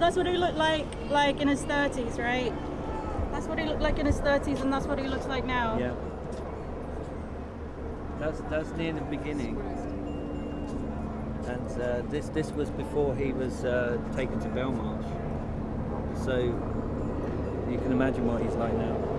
that's what he looked like like in his 30s, right? That's what he looked like in his 30s, and that's what he looks like now. Yeah. That's that's near the beginning. And uh, this this was before he was uh, taken to Belmarsh. So you can imagine what he's like now.